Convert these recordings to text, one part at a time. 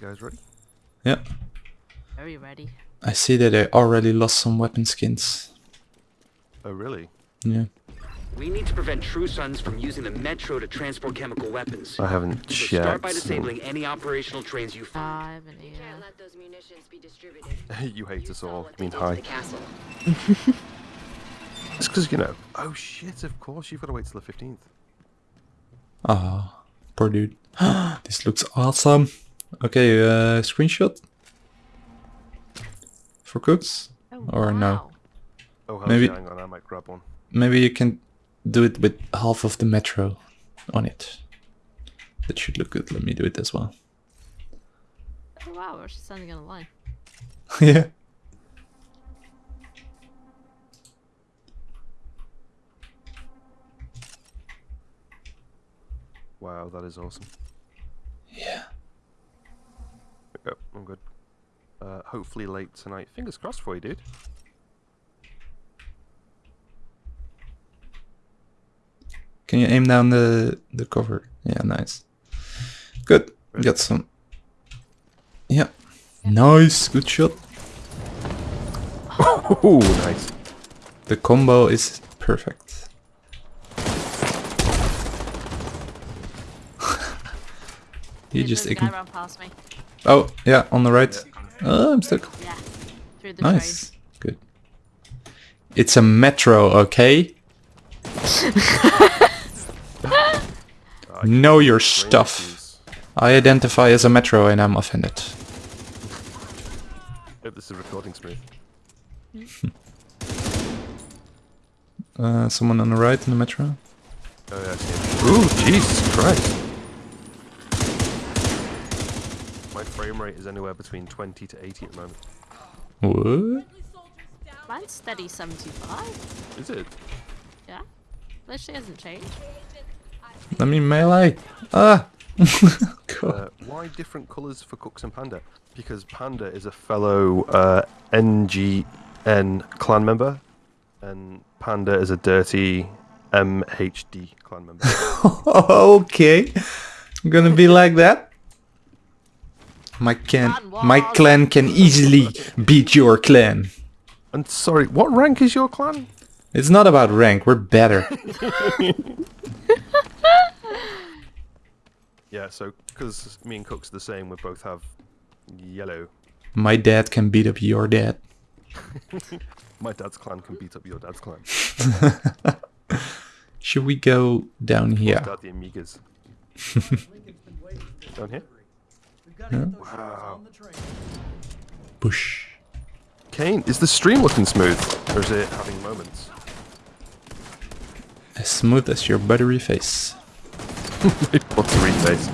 You guys ready? Yeah. Very ready. I see that I already lost some weapon skins. Oh, really? Yeah. We need to prevent True Sons from using the Metro to transport chemical weapons. I haven't So start by checked. disabling any operational trains you find. I haven't We either. can't let those munitions be distributed. you hate us all. I mean, they hi. castle. It's because, you know. Oh, shit, of course. You've got to wait till the 15th. Ah, poor dude. this looks awesome. Okay, uh, screenshot for cooks. Oh, Or no. Oh, Maybe- hang on. I might grab one. Maybe you can do it with half of the metro on it. That should look good. Let me do it as well. Oh, wow, we're actually standing on a line. yeah. Wow, that is awesome. Yeah. There we go. I'm good. Uh, hopefully late tonight. Fingers crossed for you, dude. Can you aim down the the cover? Yeah, nice. Good. Ready? Got some. Yeah. Nice. Good shot. Oh, nice. The combo is perfect. you just there's a guy ign- past me. Oh, yeah, on the right. Oh, I'm stuck. Yeah. Through the Nice. Good. It's a metro, okay? Know your stuff. I identify as a metro and I'm offended. Hope this is recording smooth. Uh, someone on the right in the metro? Oh, yeah, I see him. Ooh, Jesus Christ. My frame rate is anywhere between 20 to 80 at the moment. What? train. Mine's steady 75. Is it? Yeah. Literally hasn't changed. Let me melee. Ah! God. Uh, why different colours for Cooks and Panda? Because Panda is a fellow uh, NGN clan member, and Panda is a dirty MHD clan member. okay. I'm gonna be like that. My can, Clan my clan can easily beat your clan. and sorry, what rank is your clan? It's not about rank, we're better. Yeah, so because me and Cooks are the same, we both have yellow. My dad can beat up your dad. My dad's clan can beat up your dad's clan. Should we go down here? Dad the Amigas. Down here? Wow. Bush. Kane, is the stream looking smooth? Or is it having moments? As smooth as your buttery face. What's the face?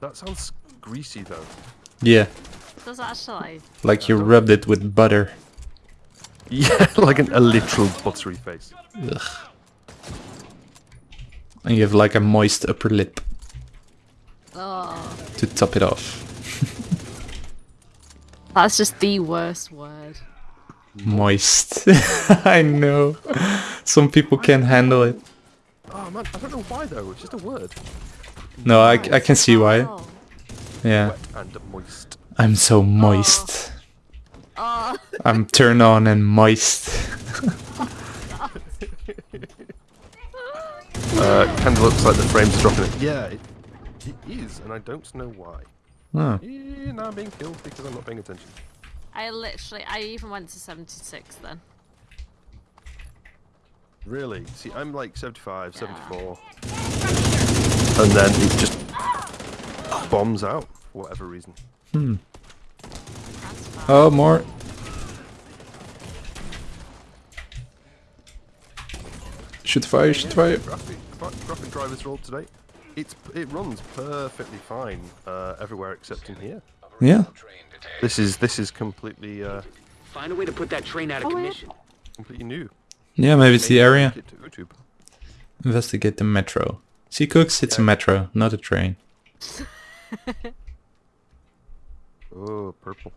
That sounds greasy though. Yeah, Does actually. like you rubbed it with butter. Yeah, like an, a literal buttery face. Ugh. And you have like a moist upper lip Oh. to top it off. That's just the worst word. Moist. I know. Some people can't handle it. Oh man, I don't know why though, it's just a word. No, I, I can see why. Oh. Yeah. And moist. I'm so moist. Oh. I'm turned on and moist. Uh, kinda looks like the frames are dropping it. Yeah, it, it is, and I don't know why. Yeah, now I'm being killed because I'm not paying attention. I literally, I even went to 76 then. Really? See, I'm like 75, 74. And then it just bombs out for whatever reason. Hmm. Oh, more. Shoot fire, shoot fire. Graphic, gra- graphic drivers rolled today. It's it runs perfectly fine uh, everywhere except in here. Yeah. This is this is completely uh, Find a way to put that train out of Oh, commission. completely new. Yeah, maybe it's the area. link it to YouTube. Investigate the metro. See, Cooks, it's a metro, not a train. Oh, purple.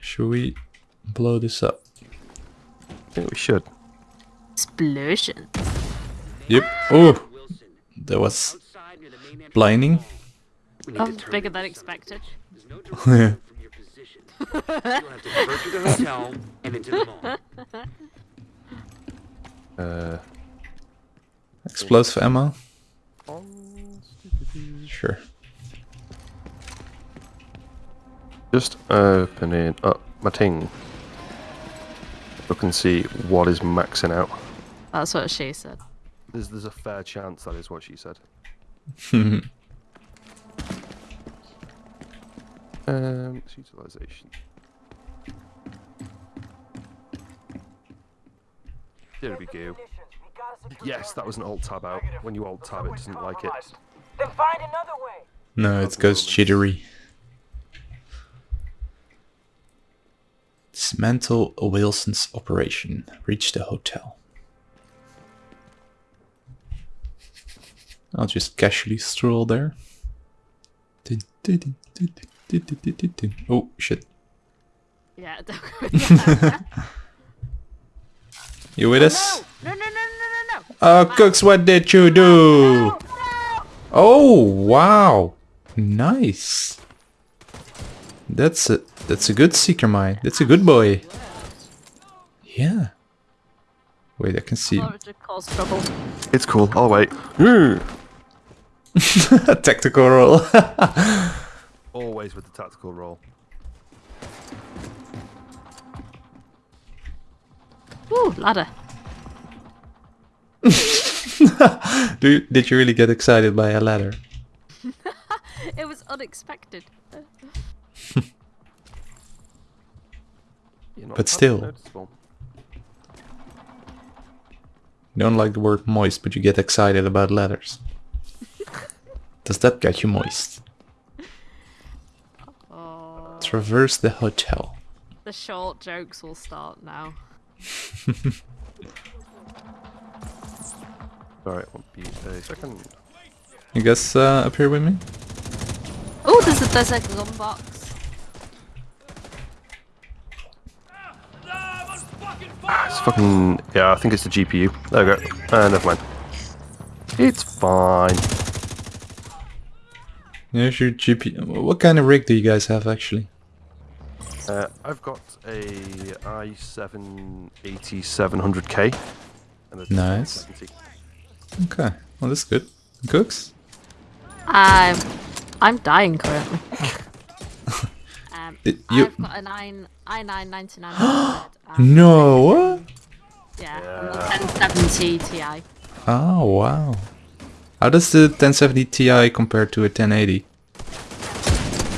Should we blow this up? I think we should. Explosion. Yep. Oh, Wilson, that was blinding. We need Oh, bigger than expected. There's no direction from your position. You'll have to divert through the hotel and into the mall. Uh, Explosive ammo? Sure. just opening up my ting. Look and see what is maxing out. That's what she said. There's there's a fair chance that is what she said. Um, it's utilization. There we go. Yes, that was an alt tab out. When you alt tab, it doesn't like it. Then find another way. No, it goes jittery. Dismantle Wilson's operation. Reach the hotel. I'll just casually stroll there. Oh shit. Yeah, don't go. You with oh, us? no, no, no, no, no, no. Oh, Cooks, what did you do? Oh, wow. Nice. That's a that's a good seeker mine. That's a good boy. Yeah. Wait, I can see Or it would cause trouble. It's cool. I'll wait. Hmm. A tactical roll. Always with the tactical roll. Ooh, ladder. do you, did you really get excited by a ladder? It was unexpected. But still. noticeable. You don't like the word moist, but you get excited about ladders. Does that get you moist? Oh, Traverse the hotel. the short jokes will start now. Alright, won't be a second. You guys uh, up here with me? Oh, there's a there's a gun box. It's fucking. Yeah, I think it's the GPU. There we go. Uh, never mind. It's fine. Here's your GP. What kind of rig do you guys have actually? Uh, I've got a i7 8700K. Nice. Okay, well that's good. Cooks? I'm I'm dying currently. um, Did you- I've got an i i9 9900. No. What? Yeah, and the 1070 Ti. Oh wow. How does the 1070 Ti compare to a 1080?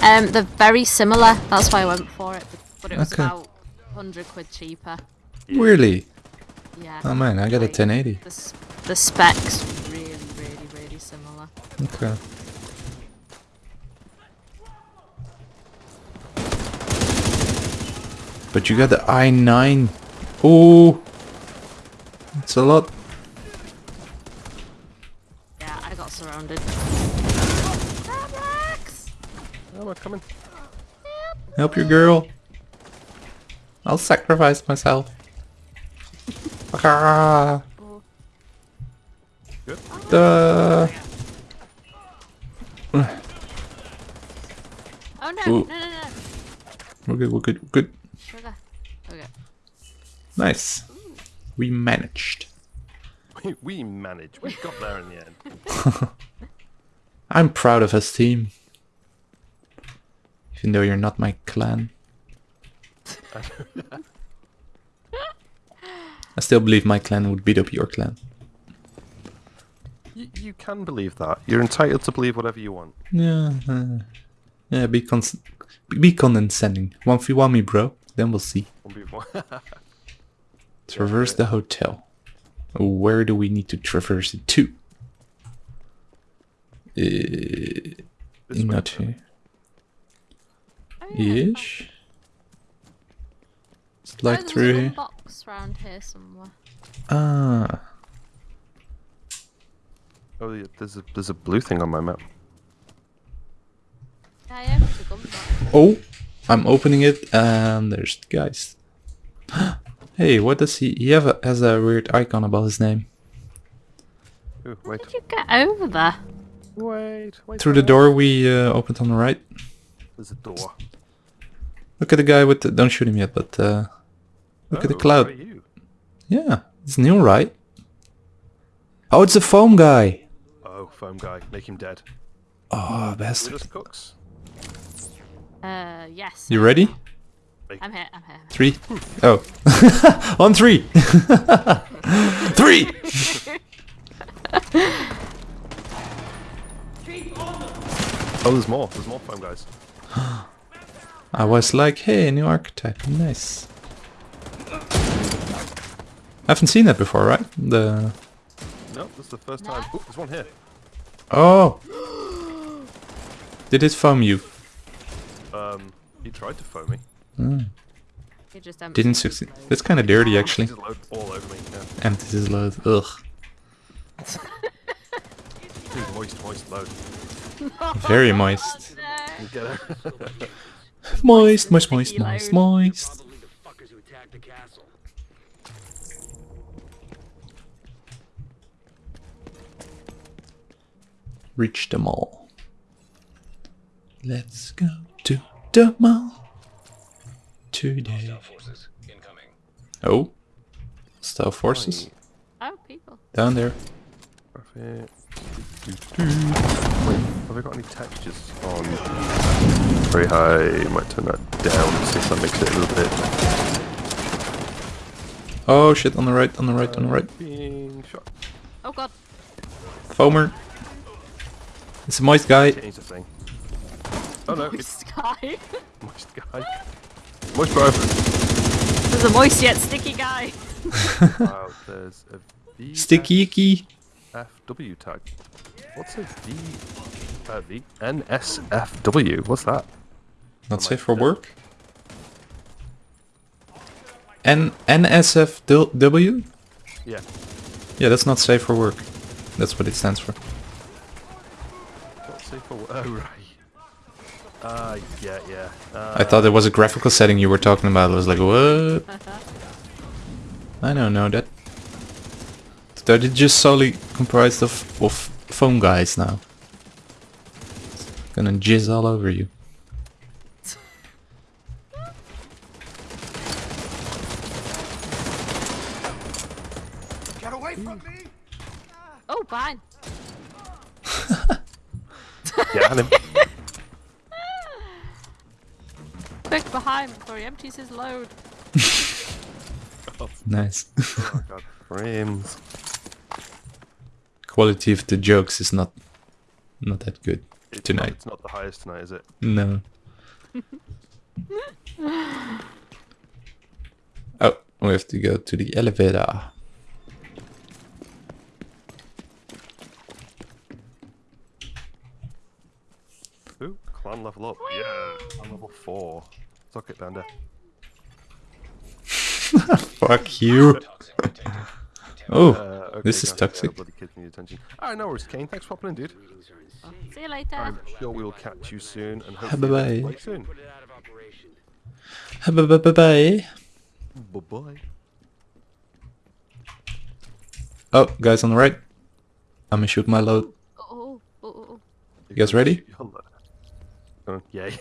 Um, they're very similar. That's why I went for it. But it was Okay. about 100 quid cheaper. Really? Yeah. Oh man, I got a 1080. The, the specs really, really, really similar. Okay. But you got the i9. Oh, it's a lot. Yeah, I got surrounded. Alex! Oh, we're coming. Help your girl. I'll sacrifice myself. Ah. Good. Duh. Oh no, Ooh. no, no, no. We're good, we're good, we're good. Sugar. Okay. Nice. We managed. We, we managed. We got there in the end. I'm proud of us team. Even though you're not my clan. I still believe my clan would beat up your clan. You, you can believe that. You're entitled to believe whatever you want. Yeah, uh, yeah. Be cons- be condescending. One v one me, bro. Then we'll see. One be one. Traverse the hotel. Where do we need to traverse it to? Uh, This way. not here. Yeah. Ish. It's Oh, like there's through here. box around here somewhere. Ah. Oh, yeah, there's a there's a blue thing on my map. Yeah, yeah, there's a gun box. Oh, I'm opening it and there's the guys. hey, what does he? He have a, has a weird icon above his name. Ooh, wait. How did you get over there? Wait, wait. Through the door we uh, opened on the right. There's a door. Look at the guy with the... Don't shoot him yet, but... Uh, look at the Oh, cloud. you? Yeah, it's new, right? Oh, it's a foam guy. Oh, foam guy. Make him dead. Oh, With bastard. us cooks. Uh, yes. You ready? I'm here, I'm here. Three. Oh. On three. three. Oh, there's more. There's more foam guys. I was like, hey, new archetype. Nice. I haven't seen that before, right? The... No, this is the first time. Oh, there's one here. Oh. Did it foam you? Um, he tried to foam me. You just Didn't succeed. That's kind of dirty, actually. He's load all over me. Yeah. Empty his load. Ugh. Dude, moist, moist load. Very moist. You? Moist, moist, moist, moist, moist. Probably the fuckers who attacked the castle. Reach the mall. Let's go to the mall today. Oh, stealth forces Oh, people. down there. Perfect. Wait, have I got any textures on? Very high. Might turn that down see if that makes it a little bit. Oh shit! On the right, on the right, on the right. Being shot. Oh god. Foamer. It's a moist guy. Change the thing. Oh no, it's Sky. moist guy. Moist bro. There's a moist yet sticky guy. wow, there's a V Sticky icky. FW tag. What's a V? Uh, V NSFW. What's that? Not safe for work. N NSFW. Yeah. Yeah, that's not safe for work. That's what it stands for. What's safe for? Work. Oh right. Uh, yeah, yeah. Uh, I thought it was a graphical setting you were talking about. I was like, what? I don't know that. That it just solely comprised of, of foam guys now. It's Gonna jizz all over you. Fine. yeah, and him. Quick behind before he empties his load. Nice. oh god, frames. Quality of the jokes is not not that good It's Not, tonight. it's not the highest tonight, is it? No. oh, we have to go to the elevator. Ooh, level up. Yeah, clan level four. Suck it, Banda. Fuck you. oh, Uh, okay, this is toxic. bloody kids need attention. Alright, no worries, Kane. Thanks for popping in, dude. See you later. I'm sure we'll catch you soon and bye hopefully bye. play soon. Put it out of operation. Bye bye bye. Bye bye. Oh, guys on the right. I'm gonna shoot my load. Oh, oh, oh. You guys ready? Uh, yay.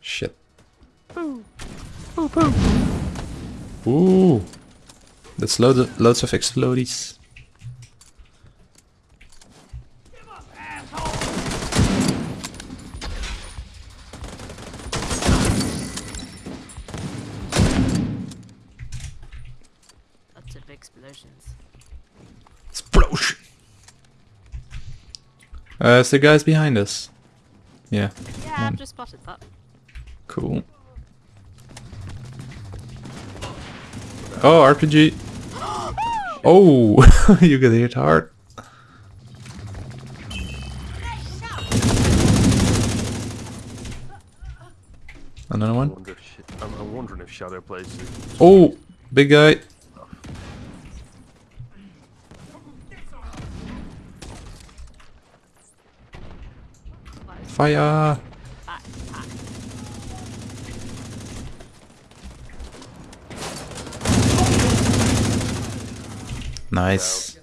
Shit. Ooh. That's loads of, loads of explodies. Lots of explosions. Explosion. Uh, is the guys behind us? Yeah, Yeah, I've just spotted that. cool. Oh, RPG. Oh, you got hit hard. Another one. wonder if sh- I'm, I'm wondering if ShadowPlay's. Oh, big guy. Fire. Back, back. Nice.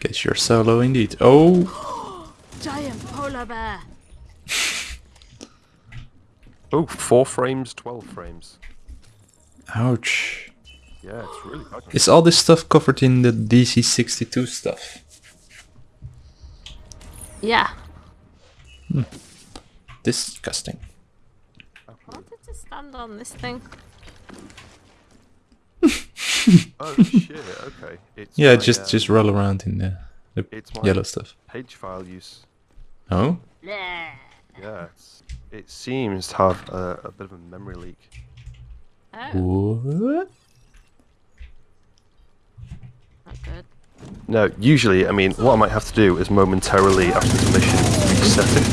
Guess you're solo indeed. Oh, Giant polar bear. Oh, four frames, 12 frames. ouch. Yeah, it's really bad. Is all this stuff covered in the DC62 stuff? Yeah. Disgusting. I wanted to stand on this thing. Oh shit, okay. It's Yeah, my, just uh, just roll around in the, the It's my yellow stuff. page file use. Oh, Yeah. Yeah, it's, it seems to have a, a bit of a memory leak. Oh, what? not good. No, usually, I mean, what I might have to do is momentarily after this mission reset it.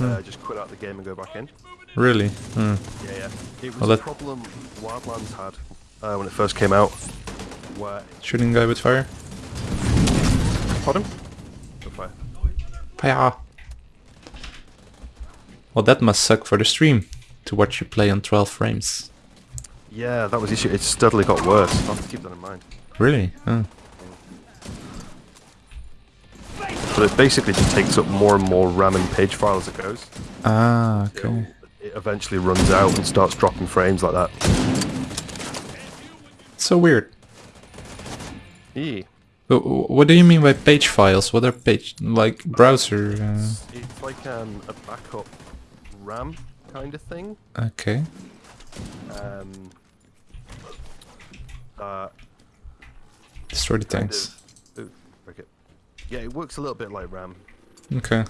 Uh, just quit out the game and go back in. Really? Hmm. Yeah, yeah. It was Well, a problem Wildlands had uh, when it first came out. Where Shooting guy with fire. pardon? Go fire. Fire. Well, that must suck for the stream to watch you play on 12 frames. Yeah, that was the issue. It steadily got worse. I'll have to keep that in mind. Really? Oh. But it basically just takes up more and more RAM and page file as it goes. Ah, Till okay. It eventually runs out and starts dropping frames like that. So weird. Yeah. Wh- wh- What do you mean by page files? What are page like browser? Uh, It's like um, a backup RAM kind of thing. okay. Um, uh, Destroy the tanks. of- ooh, break it. Yeah, it works a little bit like RAM. Okay.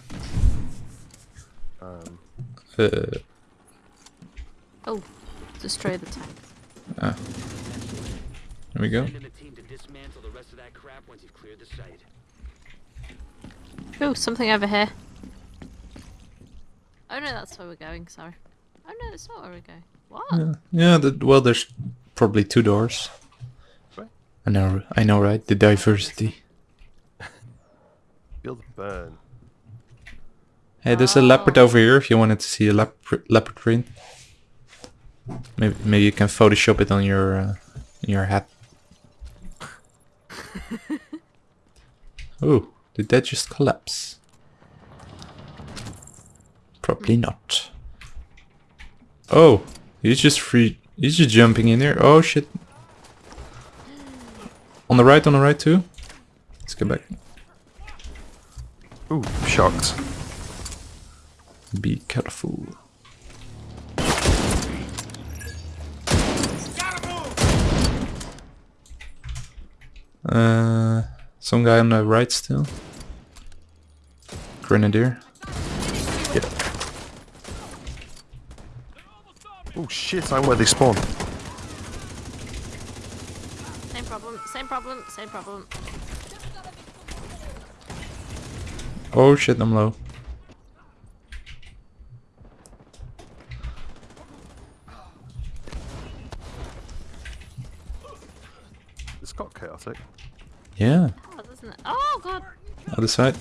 Um, Uh, Oh, destroy the tank. ah. There we go. Send in team to dismantle the rest of that crap once you've cleared the site. Oh, something over here. Oh no, that's where we're going. Sorry. Oh no, that's not where we're going. What? Yeah, yeah that, well, there's probably two doors. Right. I know, I know, right? The diversity. Feel the burn. Hey, there's a leopard over here if you wanted to see a leopard, leopard print. Maybe, maybe you can Photoshop it on your uh, your hat. oh, did that just collapse? Probably not. Oh, he's just free. He's just jumping in there. Oh shit. On the right, on the right too. Let's get back. Ooh, shocked. Be careful. Uh, some guy on the right still. Grenadier. Yeah. Oh shit, I'm where they spawn. Same problem. Same problem. Same problem. Oh shit, I'm low. It's got chaotic. Yeah, Oh. Oh god. other side.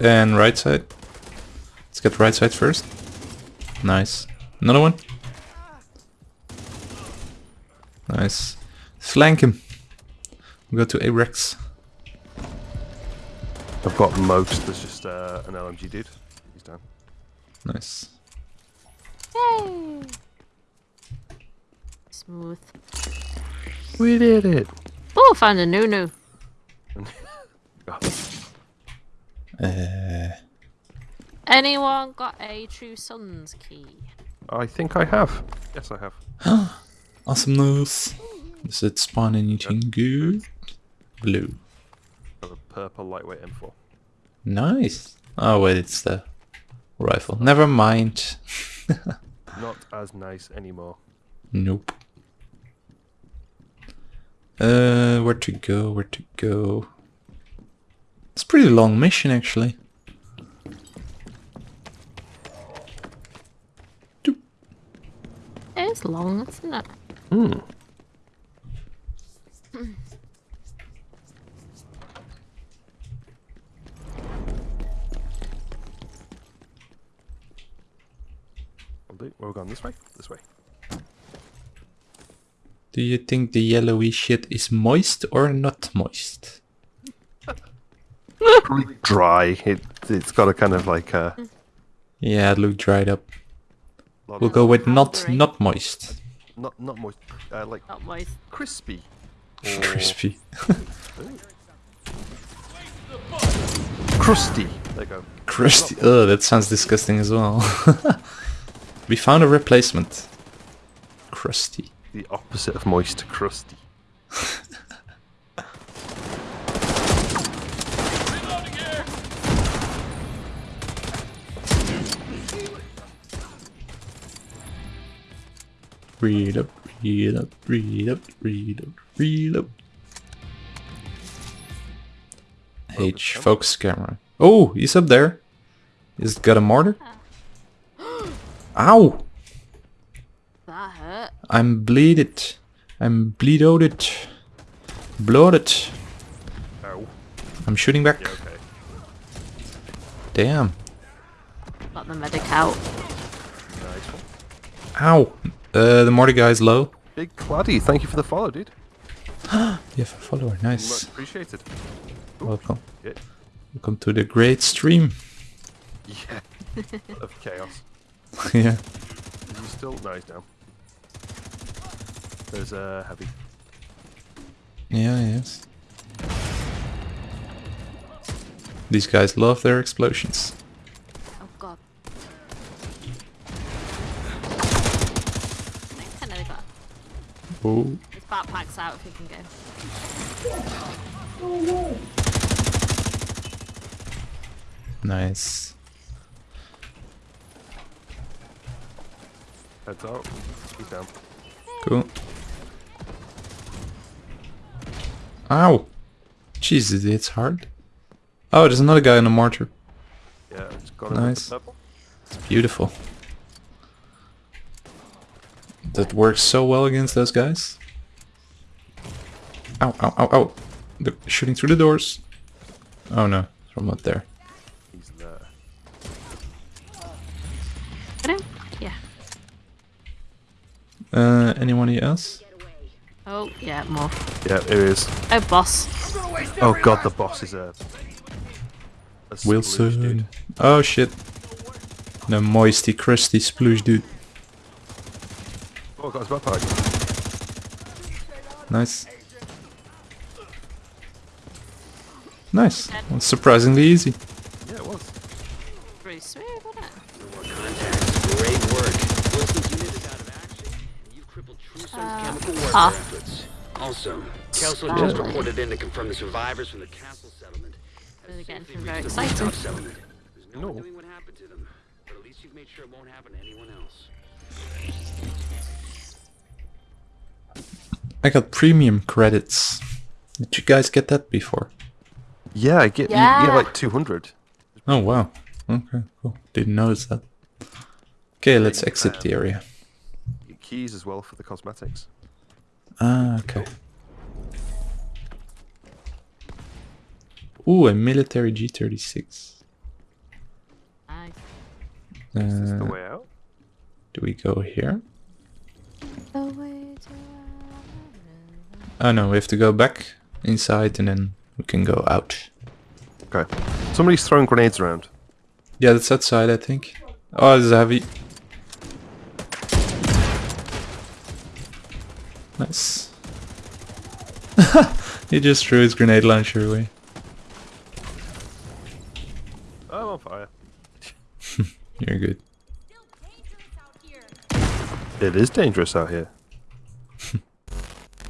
And right side. Let's get right side first. Nice. Another one. Nice. Flank him. We go to Arex. I've got most. There's just uh, an LMG dude. He's down. Nice. Yay. Smooth. We did it. Oh, found a Nunu. Uh, Anyone got a True Sons key? I think I have. Yes, I have. awesome news. Does it spawn anything good? Blue. I have a purple lightweight M4. Nice. Oh wait, it's the rifle. Never mind. Not as nice anymore. Nope. Uh, where to go? Where to go? It's a pretty long mission actually. It is long, isn't it? Hmm. I'll do. Going? This way? This way. Do you think the yellowy shit is moist or not moist? Probably dry. It, it's got a kind of like uh, Yeah, it looked dried up. lot We'll go with not not moist. not not moist, uh, like Not moist. crispy. Or Crispy. Crusty. There you go. Crusty. Oh, that sounds disgusting as well. we found a replacement. Crusty. The opposite of moist, crusty. Read up, read up, read up, read up, read up. H focus camera. Oh, he's up there. He's got a mortar. Ah. Ow! That hurt. I'm bleeded. I'm bleeded. Bloated. Ow. I'm shooting back. Yeah, okay. Damn. Got the medic out. Nice one. Ow. Uh, the mortar guy's low. Big Claddy, thank you for the follow, dude. You have a follower. Much Nice. appreciated. Welcome. Yeah. Welcome to the great stream. Yeah. of chaos. yeah. Is he still? No, he's down. There's a uh, heavy. Yeah, yes. These guys love their explosions. Oh god. Thanks, I Oh. his backpack's out if you can go. Oh no. Nice. Heads out. He's down. Cool. Ow! Jesus, it's hard. Oh, there's another guy in a mortar. Yeah, it's got Nice. It's beautiful. That works so well against those guys. Ow, ow, ow, ow. They're shooting through the doors. Oh no, from up there. He's there. Get him? Yeah. Uh, anyone else? Oh, yeah, more. Yeah, it is. Oh, boss. Oh god, the boss is a. a splooge, Wilson. dude. Oh shit. The moisty, crusty sploosh dude. Oh, got his backpack. Nice. Nice. Well, surprisingly easy. Yeah, it was. Pretty smooth, wasn't it? Contacts. Great work. Wilson's unit is out of action, and you've crippled True Sons' chemical warfare ah. Also, Kelso Ah. just reported in to confirm the survivors from the castle settlement have Really getting very reached excited. There's no, No. knowing what happened to them, but at least you've made sure it won't happen to anyone else. I got premium credits. Did you guys get that before? Yeah, I get you, you like 200. Oh wow. Okay, cool. Didn't notice that. Okay, let's exit the area. You get keys as well for the cosmetics. Ah, okay. Ooh, a military G36. Nice. Is this the Uh, way out? do we go here? The way to Oh no, we have to go back inside and then we can go out. Okay. Somebody's throwing grenades around. Yeah, that's outside, I think. Oh, this is heavy. Nice. he just threw his grenade launcher away. I'm on fire. You're good. It is dangerous out here.